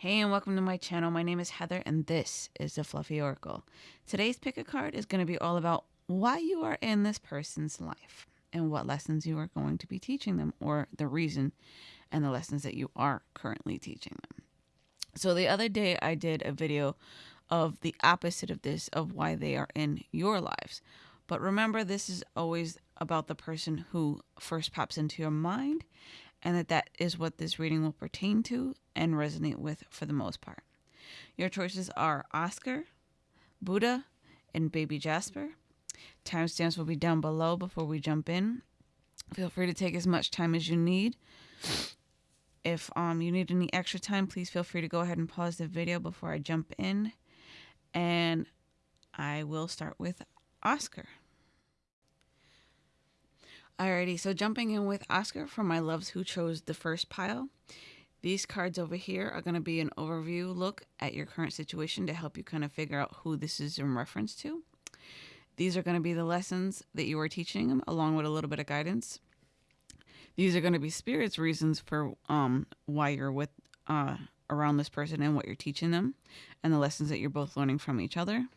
Hey and welcome to my channel. My name is Heather and this is the Fluffy Oracle. Today's pick a card is going to be all about why you are in this person's life and what lessons you are going to be teaching them or the reason and the lessons that you are currently teaching them. So the other day I did a video of the opposite of this of why they are in your lives. But remember this is always about the person who first pops into your mind and that that is what this reading will pertain to and resonate with for the most part. Your choices are Oscar, Buddha, and Baby Jasper. Timestamps will be down below before we jump in. Feel free to take as much time as you need. If um, you need any extra time, please feel free to go ahead and pause the video before I jump in. And I will start with Oscar. Alrighty, so jumping in with Oscar from my loves who chose the first pile. These cards over here are going to be an overview look at your current situation to help you kind of figure out who this is in reference to. These are going to be the lessons that you are teaching them along with a little bit of guidance. These are going to be spirits reasons for um, why you're with uh, around this person and what you're teaching them and the lessons that you're both learning from each other.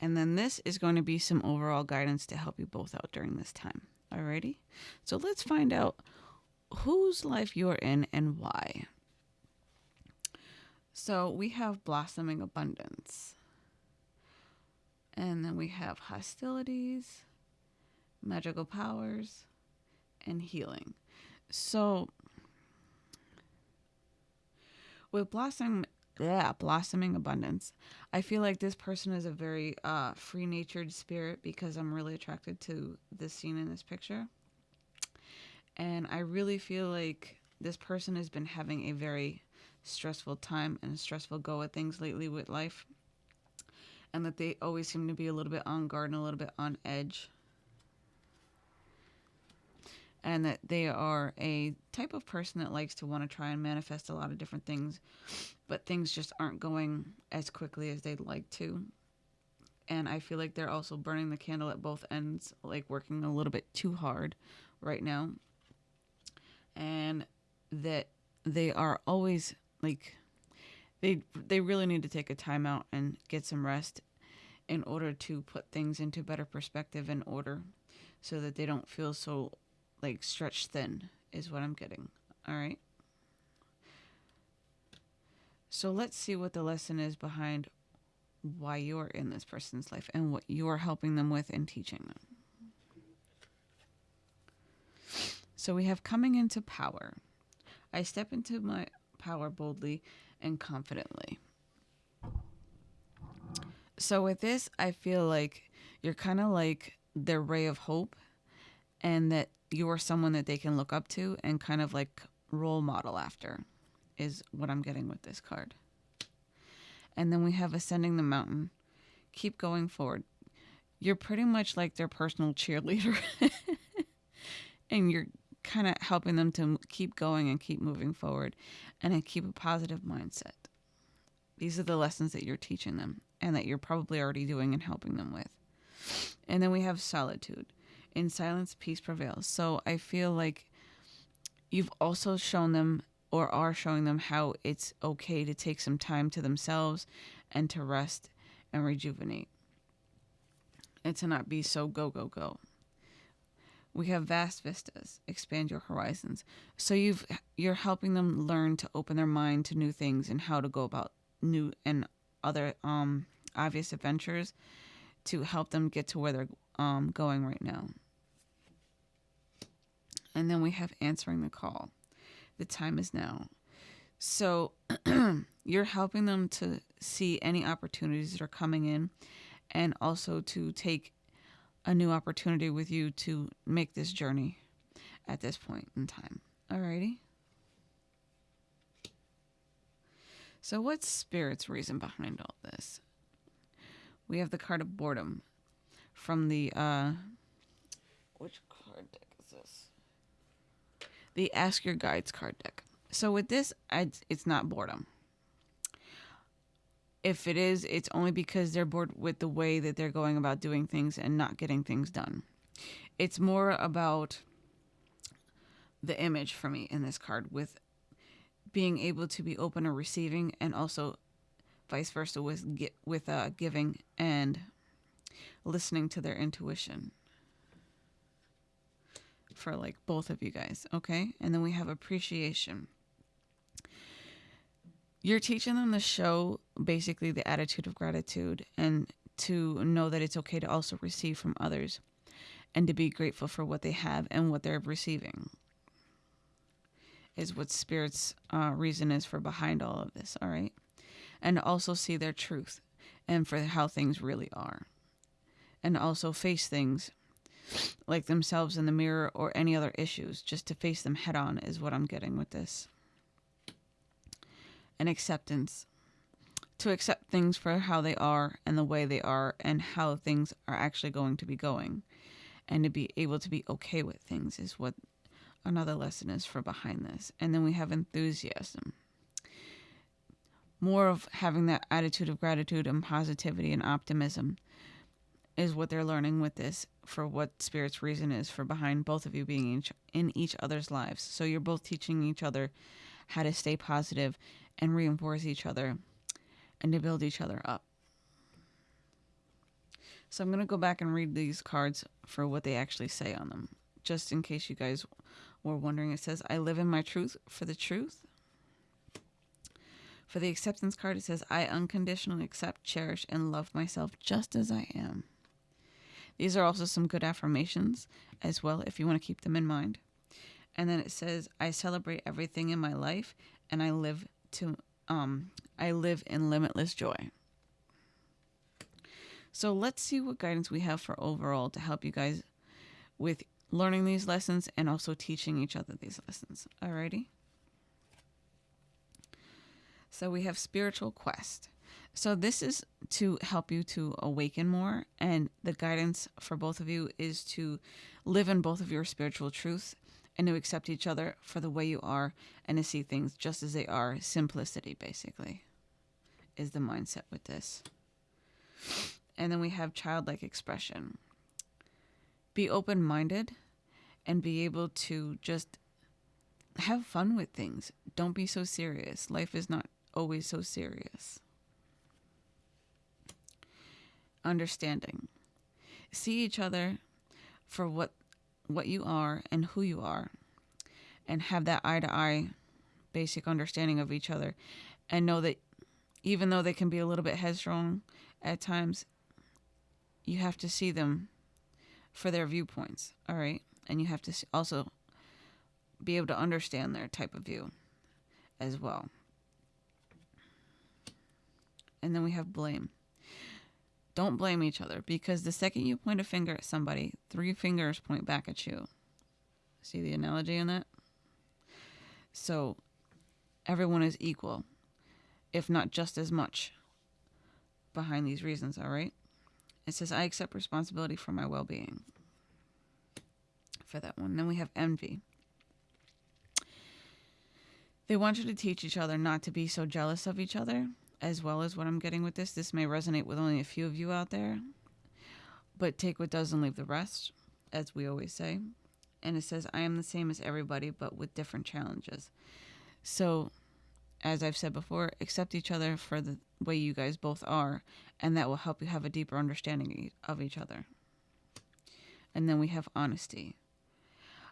And then this is going to be some overall guidance to help you both out during this time. Alrighty. So let's find out whose life you're in and why. So we have blossoming abundance. And then we have hostilities, magical powers, and healing. So with blossom yeah, blossoming abundance. I feel like this person is a very uh, free natured spirit because I'm really attracted to this scene in this picture. And I really feel like this person has been having a very stressful time and a stressful go at things lately with life. And that they always seem to be a little bit on guard and a little bit on edge and that they are a type of person that likes to want to try and manifest a lot of different things, but things just aren't going as quickly as they'd like to. And I feel like they're also burning the candle at both ends, like working a little bit too hard right now. And that they are always like they they really need to take a time out and get some rest in order to put things into better perspective and order so that they don't feel so like stretched thin is what I'm getting. All right. So let's see what the lesson is behind why you're in this person's life and what you're helping them with and teaching them. So we have coming into power. I step into my power boldly and confidently. So with this, I feel like you're kind of like their ray of hope and that you are someone that they can look up to and kind of like role model after is what I'm getting with this card. And then we have ascending the mountain. Keep going forward. You're pretty much like their personal cheerleader. and you're kind of helping them to keep going and keep moving forward and keep a positive mindset. These are the lessons that you're teaching them and that you're probably already doing and helping them with. And then we have solitude in silence, peace prevails. So I feel like you've also shown them or are showing them how it's okay to take some time to themselves and to rest and rejuvenate and to not be so go, go, go. We have vast vistas, expand your horizons. So you've you're helping them learn to open their mind to new things and how to go about new and other um obvious adventures to help them get to where they're um going right now. And then we have answering the call. The time is now. So you're helping them to see any opportunities that are coming in and also to take a new opportunity with you to make this journey at this point in time. Alrighty. So, what's Spirit's reason behind all this? We have the card of boredom from the, uh, which card deck is this? The Ask Your Guides card deck. So with this, it's not boredom. If it is, it's only because they're bored with the way that they're going about doing things and not getting things done. It's more about the image for me in this card with being able to be open or receiving, and also vice versa with with uh, giving and listening to their intuition for like both of you guys, okay? And then we have appreciation. You're teaching them to show basically the attitude of gratitude and to know that it's okay to also receive from others and to be grateful for what they have and what they're receiving is what spirit's uh, reason is for behind all of this all right and also see their truth and for how things really are and also face things like themselves in the mirror or any other issues just to face them head on is what i'm getting with this. And acceptance. To accept things for how they are and the way they are and how things are actually going to be going. And to be able to be okay with things is what another lesson is for behind this. And then we have enthusiasm. More of having that attitude of gratitude and positivity and optimism is what they're learning with this for what spirit's reason is for behind both of you being in each other's lives. So you're both teaching each other how to stay positive and reinforce each other and to build each other up. So i'm going to go back and read these cards for what they actually say on them just in case you guys were wondering. It says i live in my truth for the truth. For the acceptance card, it says, I unconditionally accept, cherish, and love myself just as I am. These are also some good affirmations as well, if you want to keep them in mind. And then it says, I celebrate everything in my life and I live to um I live in limitless joy. So let's see what guidance we have for overall to help you guys with learning these lessons and also teaching each other these lessons. Alrighty? So we have spiritual quest. So this is to help you to awaken more and the guidance for both of you is to live in both of your spiritual truths and to accept each other for the way you are and to see things just as they are. Simplicity basically is the mindset with this. And then we have childlike expression. Be open-minded and be able to just have fun with things. Don't be so serious. Life is not always so serious. Understanding. See each other for what what you are and who you are and have that eye to eye basic understanding of each other and know that even though they can be a little bit headstrong at times you have to see them for their viewpoints all right and you have to also be able to understand their type of view as well and then we have blame. Don't blame each other because the second you point a finger at somebody, three fingers point back at you. See the analogy in that? So everyone is equal, if not just as much, behind these reasons, all right? It says, I accept responsibility for my well being. For that one. Then we have envy. They want you to teach each other not to be so jealous of each other as well as what I'm getting with this. This may resonate with only a few of you out there, but take what does and leave the rest, as we always say. And it says, I am the same as everybody, but with different challenges. So, as I've said before, accept each other for the way you guys both are, and that will help you have a deeper understanding of each other. And then we have honesty.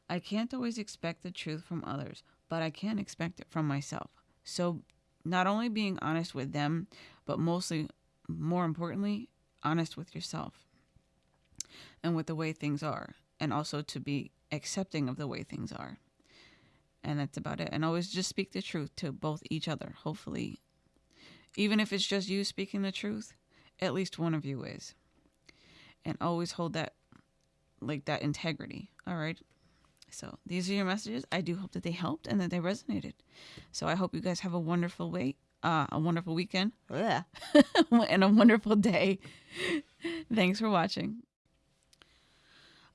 I can't always expect the truth from others, but I can expect it from myself. So not only being honest with them, but mostly, more importantly, honest with yourself and with the way things are, and also to be accepting of the way things are. And that's about it. And always just speak the truth to both each other, hopefully. Even if it's just you speaking the truth, at least one of you is. And always hold that, like that integrity. All right. So these are your messages. I do hope that they helped and that they resonated. So I hope you guys have a wonderful week, uh, a wonderful weekend, and a wonderful day. Thanks for watching.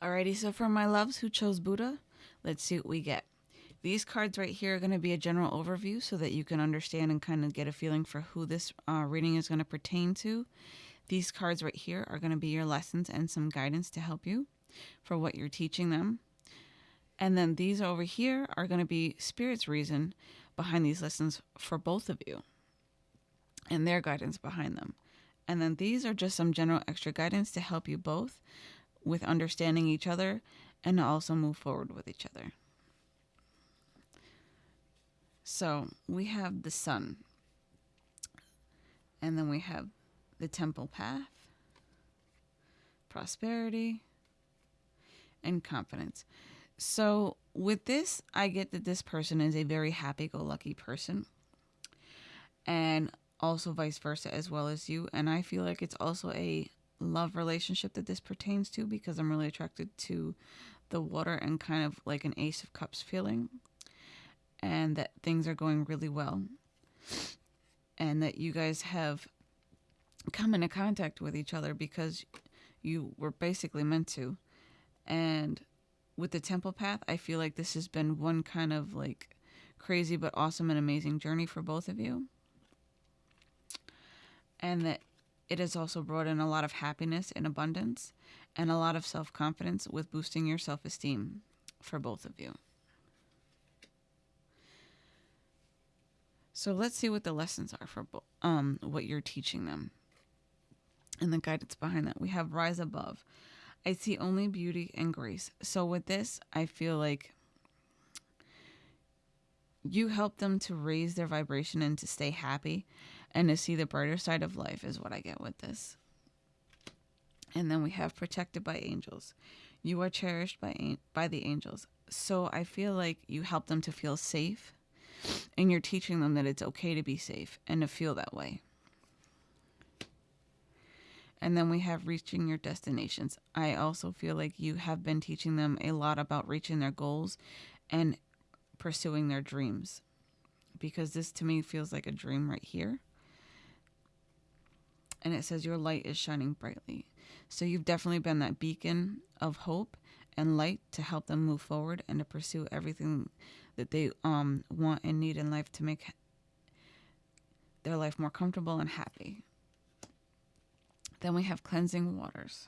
Alrighty, so for my loves who chose Buddha, let's see what we get. These cards right here are going to be a general overview so that you can understand and kind of get a feeling for who this uh, reading is going to pertain to. These cards right here are going to be your lessons and some guidance to help you for what you're teaching them. And then these over here are going to be Spirit's reason behind these lessons for both of you and their guidance behind them. And then these are just some general extra guidance to help you both with understanding each other and also move forward with each other. So we have the sun, and then we have the temple path, prosperity, and confidence. So with this, I get that this person is a very happy go lucky person. And also vice versa as well as you. And I feel like it's also a love relationship that this pertains to because I'm really attracted to the water and kind of like an ace of cups feeling and that things are going really well and that you guys have come into contact with each other because you were basically meant to and with the temple path i feel like this has been one kind of like crazy but awesome and amazing journey for both of you and that it has also brought in a lot of happiness and abundance and a lot of self confidence with boosting your self esteem for both of you. So let's see what the lessons are for um what you're teaching them. And the guidance behind that. We have rise above. I see only beauty and grace. So with this, I feel like you help them to raise their vibration and to stay happy and to see the brighter side of life is what I get with this. And then we have protected by angels. You are cherished by by the angels. So I feel like you help them to feel safe and you're teaching them that it's okay to be safe and to feel that way. And then we have reaching your destinations. I also feel like you have been teaching them a lot about reaching their goals and pursuing their dreams because this to me feels like a dream right here. And it says your light is shining brightly. So you've definitely been that beacon of hope and light to help them move forward and to pursue everything that they um, want and need in life to make their life more comfortable and happy. Then we have cleansing waters.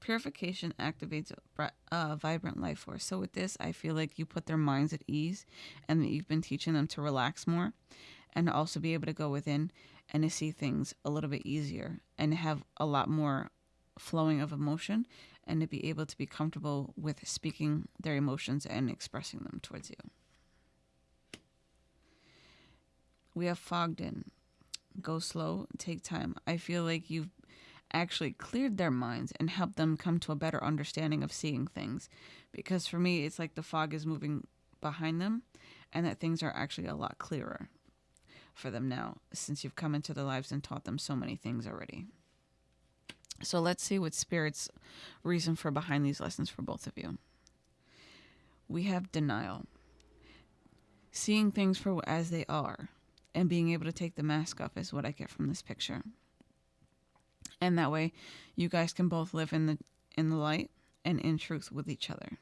Purification activates a vibrant life force. So, with this, I feel like you put their minds at ease and that you've been teaching them to relax more and also be able to go within and to see things a little bit easier and have a lot more flowing of emotion and to be able to be comfortable with speaking their emotions and expressing them towards you. We have fogged in. Go slow, take time. I feel like you've actually cleared their minds and helped them come to a better understanding of seeing things. Because for me, it's like the fog is moving behind them and that things are actually a lot clearer for them now since you've come into their lives and taught them so many things already. So let's see what Spirit's reason for behind these lessons for both of you. We have denial, seeing things for as they are, and being able to take the mask off is what I get from this picture and that way you guys can both live in the in the light and in truth with each other.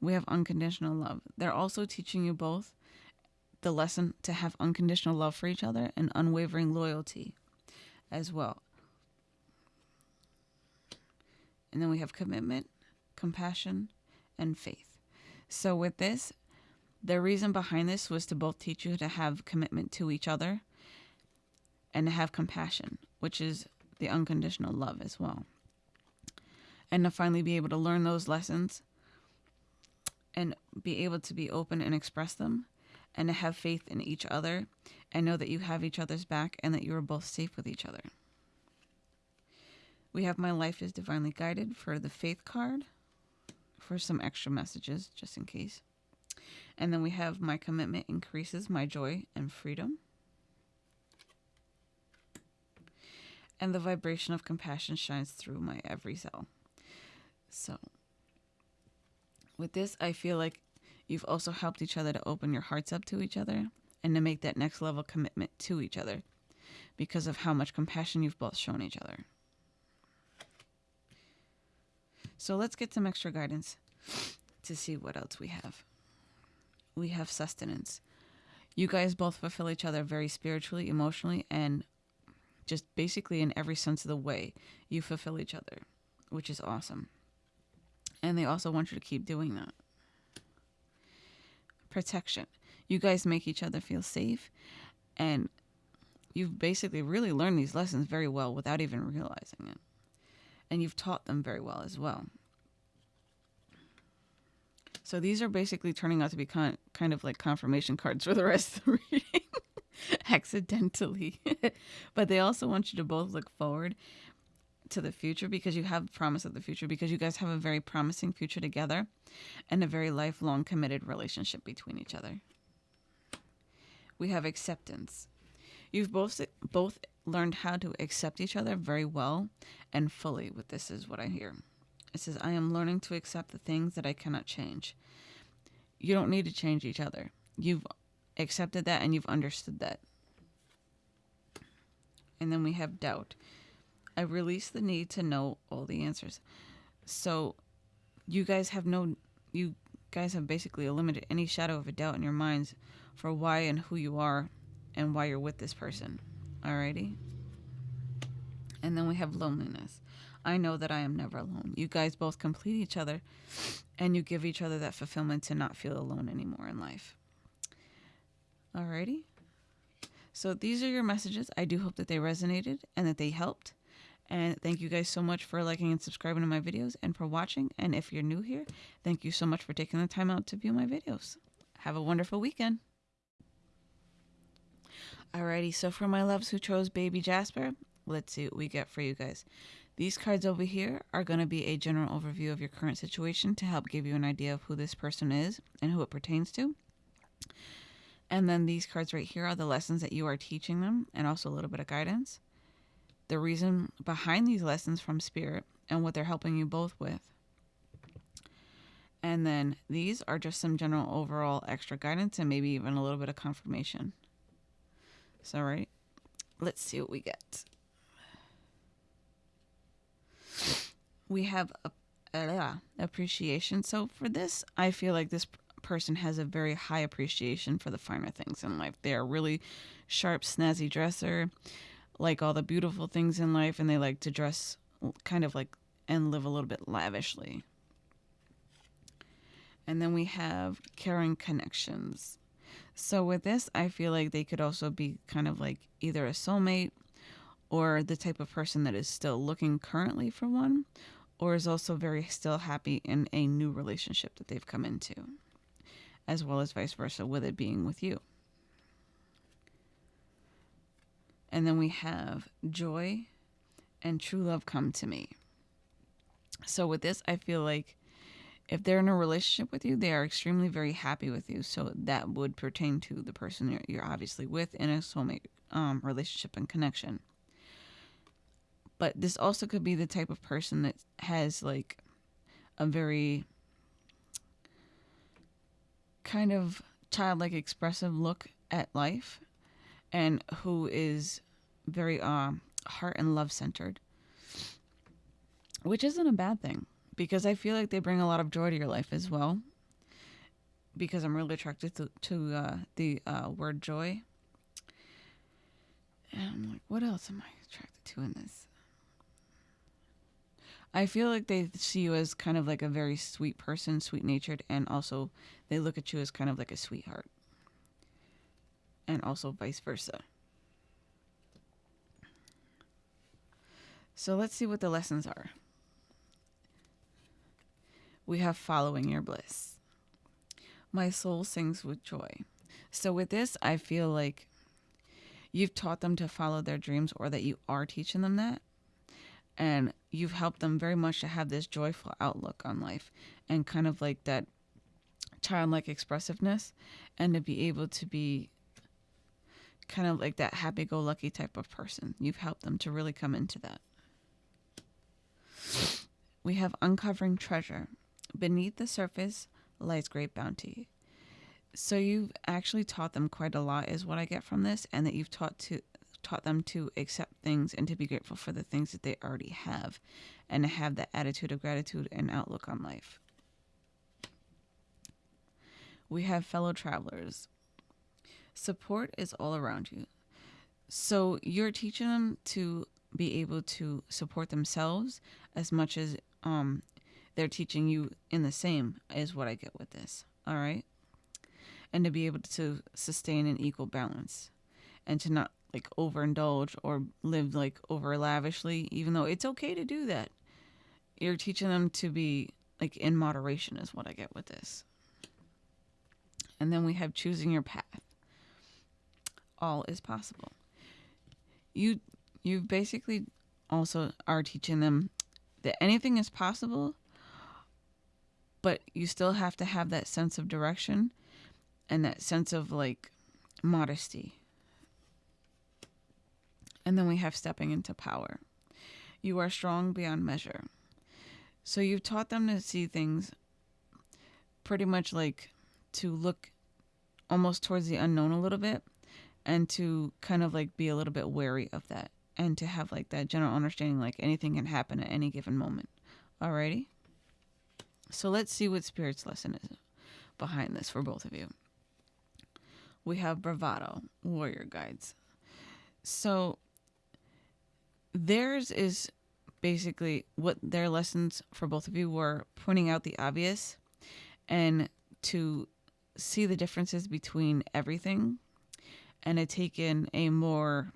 We have unconditional love. They're also teaching you both the lesson to have unconditional love for each other and unwavering loyalty as well. And then we have commitment, compassion, and faith. So, with this, the reason behind this was to both teach you to have commitment to each other and to have compassion, which is the unconditional love as well. And to finally be able to learn those lessons and be able to be open and express them and to have faith in each other and know that you have each other's back and that you are both safe with each other. We have My Life is Divinely Guided for the Faith card for some extra messages just in case. And then we have My Commitment Increases My Joy and Freedom. And the vibration of compassion shines through my every cell. So, with this, I feel like you've also helped each other to open your hearts up to each other and to make that next level commitment to each other because of how much compassion you've both shown each other. So, let's get some extra guidance to see what else we have. We have sustenance. You guys both fulfill each other very spiritually, emotionally, and just basically in every sense of the way, you fulfill each other, which is awesome. And they also want you to keep doing that. protection. You guys make each other feel safe and you've basically really learned these lessons very well without even realizing it. And you've taught them very well as well. So these are basically turning out to be kind of like confirmation cards for the rest of the reading. Accidentally. but they also want you to both look forward to the future because you have promise of the future because you guys have a very promising future together and a very lifelong committed relationship between each other. We have acceptance. You've both both learned how to accept each other very well and fully with this is what I hear. It says, I am learning to accept the things that I cannot change. You don't need to change each other. You've accepted that and you've understood that. And then we have doubt. I release the need to know all the answers. So you guys have no, you guys have basically eliminated any shadow of a doubt in your minds for why and who you are and why you're with this person. Alrighty? And then we have loneliness. I know that I am never alone. You guys both complete each other and you give each other that fulfillment to not feel alone anymore in life. Alrighty? So these are your messages. I do hope that they resonated and that they helped. And thank you guys so much for liking and subscribing to my videos and for watching. And if you're new here, thank you so much for taking the time out to view my videos. Have a wonderful weekend. Alrighty, so for my loves who chose Baby Jasper, let's see what we get for you guys. These cards over here are going to be a general overview of your current situation to help give you an idea of who this person is and who it pertains to. And then these cards right here are the lessons that you are teaching them and also a little bit of guidance. The reason behind these lessons from Spirit and what they're helping you both with. And then these are just some general overall extra guidance and maybe even a little bit of confirmation. So, right, let's see what we get. we have a, appreciation. So for this, I feel like this person has a very high appreciation for the finer things in life. They are really sharp, snazzy dresser, like all the beautiful things in life, and they like to dress kind of like and live a little bit lavishly. And then we have caring connections. So with this, I feel like they could also be kind of like either a soulmate or the type of person that is still looking currently for one or is also very still happy in a new relationship that they've come into, as well as vice versa with it being with you. And then we have joy and true love come to me. So with this, I feel like if they're in a relationship with you, they are extremely very happy with you. So that would pertain to the person you're, you're obviously with in a soulmate um, relationship and connection but this also could be the type of person that has like a very kind of childlike expressive look at life and who is very uh, heart and love centered which isn't a bad thing because i feel like they bring a lot of joy to your life as well because i'm really attracted to, to uh, the uh, word joy. And i'm like what else am i attracted to in this I feel like they see you as kind of like a very sweet person, sweet natured, and also they look at you as kind of like a sweetheart. And also vice versa. So let's see what the lessons are. We have following your bliss. My soul sings with joy. So with this, I feel like you've taught them to follow their dreams or that you are teaching them that and you've helped them very much to have this joyful outlook on life and kind of like that childlike expressiveness and to be able to be kind of like that happy go lucky type of person. You've helped them to really come into that. We have uncovering treasure. Beneath the surface lies great bounty. So you've actually taught them quite a lot is what I get from this and that you've taught to taught them to accept things and to be grateful for the things that they already have and to have that attitude of gratitude and outlook on life. We have fellow travelers. Support is all around you. So you're teaching them to be able to support themselves as much as um, they're teaching you in the same, is what I get with this. All right. and to be able to sustain an equal balance and to not like overindulge or live like over lavishly, even though it's okay to do that. You're teaching them to be like in moderation, is what I get with this. And then we have choosing your path. All is possible. You you basically also are teaching them that anything is possible, but you still have to have that sense of direction and that sense of like modesty. And then we have stepping into power. You are strong beyond measure. So you've taught them to see things pretty much like to look almost towards the unknown a little bit and to kind of like be a little bit wary of that and to have like that general understanding like anything can happen at any given moment. Alrighty? So let's see what Spirit's lesson is behind this for both of you. We have bravado, warrior guides. So theirs is basically what their lessons for both of you were pointing out the obvious and to see the differences between everything and to take in a more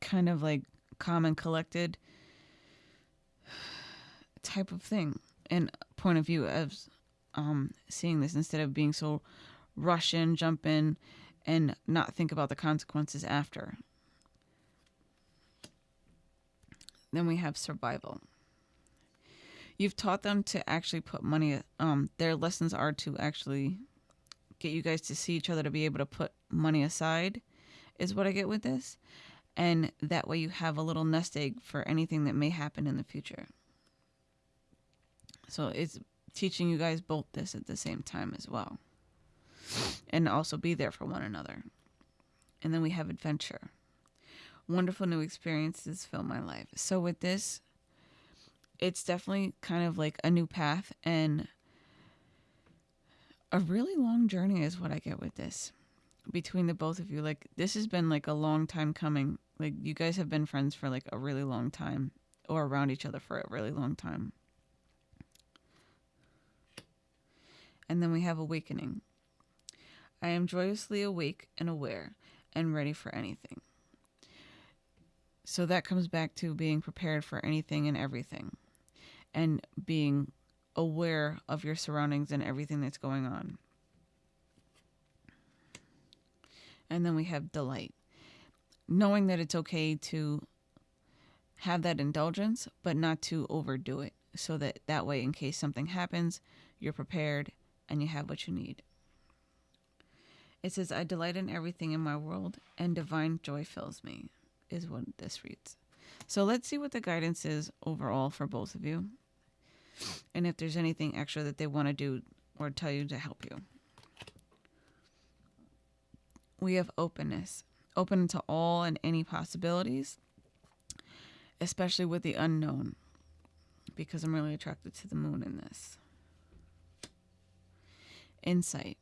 kind of like and collected type of thing and point of view of um, seeing this instead of being so rush in, jump in, and not think about the consequences after. Then we have survival. You've taught them to actually put money. Um, their lessons are to actually get you guys to see each other to be able to put money aside, is what I get with this, and that way you have a little nest egg for anything that may happen in the future. So it's teaching you guys both this at the same time as well, and also be there for one another. And then we have adventure wonderful new experiences fill my life. So with this, it's definitely kind of like a new path and a really long journey is what I get with this between the both of you. Like this has been like a long time coming. Like you guys have been friends for like a really long time or around each other for a really long time. And then we have awakening. I am joyously awake and aware and ready for anything. So that comes back to being prepared for anything and everything and being aware of your surroundings and everything that's going on. And then we have delight. Knowing that it's okay to have that indulgence, but not to overdo it. So that that way, in case something happens, you're prepared and you have what you need. It says, I delight in everything in my world, and divine joy fills me is what this reads. So let's see what the guidance is overall for both of you. And if there's anything extra that they want to do or tell you to help you. We have openness, open to all and any possibilities, especially with the unknown, because I'm really attracted to the moon in this. Insight,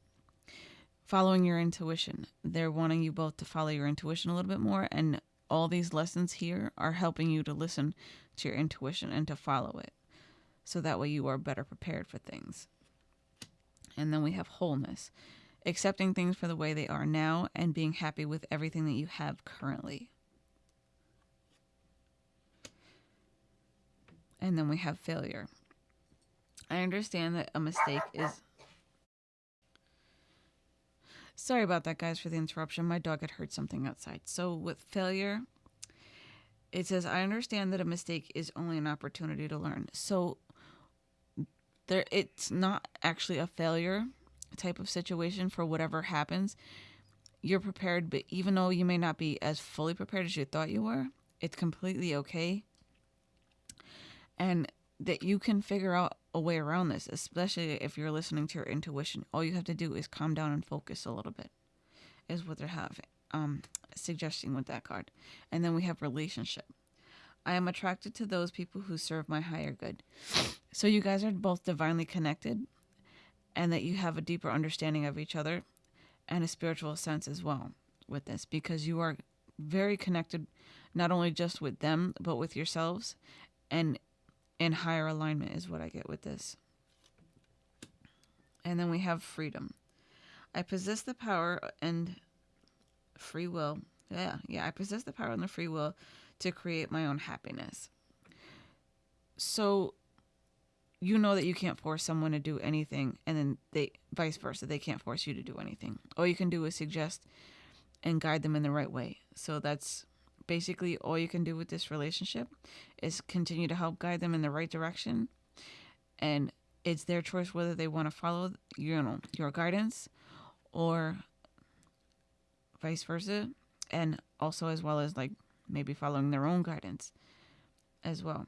following your intuition. They're wanting you both to follow your intuition a little bit more and all these lessons here are helping you to listen to your intuition and to follow it. So that way you are better prepared for things. And then we have wholeness, accepting things for the way they are now and being happy with everything that you have currently. And then we have failure. I understand that a mistake is Sorry about that, guys, for the interruption. My dog had heard something outside. So, with failure, it says, I understand that a mistake is only an opportunity to learn. So, there, it's not actually a failure type of situation for whatever happens. You're prepared, but even though you may not be as fully prepared as you thought you were, it's completely okay. And that you can figure out a way around this, especially if you're listening to your intuition. All you have to do is calm down and focus a little bit, is what they're having, um, suggesting with that card. And then we have relationship. I am attracted to those people who serve my higher good. So you guys are both divinely connected, and that you have a deeper understanding of each other and a spiritual sense as well with this, because you are very connected not only just with them, but with yourselves. And in higher alignment is what I get with this. And then we have freedom. I possess the power and free will. Yeah, yeah, I possess the power and the free will to create my own happiness. So you know that you can't force someone to do anything and then they vice versa, they can't force you to do anything. All you can do is suggest and guide them in the right way. So that's basically all you can do with this relationship is continue to help guide them in the right direction. And it's their choice whether they want to follow you know your guidance or vice versa and also as well as like maybe following their own guidance as well.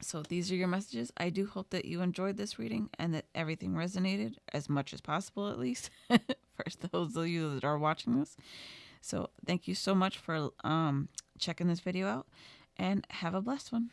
So these are your messages. I do hope that you enjoyed this reading and that everything resonated as much as possible at least for those of you that are watching this so thank you so much for um, checking this video out and have a blessed one